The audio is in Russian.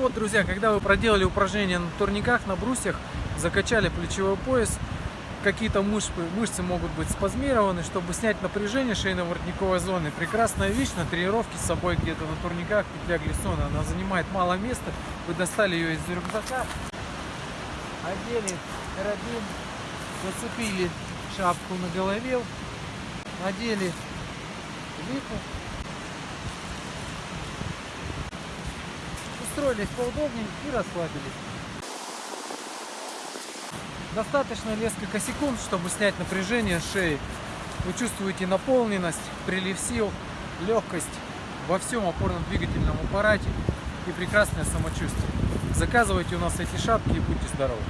вот, друзья, когда вы проделали упражнения на турниках, на брусьях, закачали плечевой пояс, какие-то мышцы, мышцы могут быть спазмированы, чтобы снять напряжение шейно-воротниковой зоны. Прекрасная вещь на тренировке с собой где-то на турниках, петля глиссона. Она занимает мало места. Вы достали ее из рюкзака, одели карабин, зацепили шапку на голове, надели липу, устроились поудобнее и расслабились. Достаточно несколько секунд, чтобы снять напряжение шеи. Вы чувствуете наполненность, прилив сил, легкость во всем опорно-двигательном аппарате и прекрасное самочувствие. Заказывайте у нас эти шапки и будьте здоровы!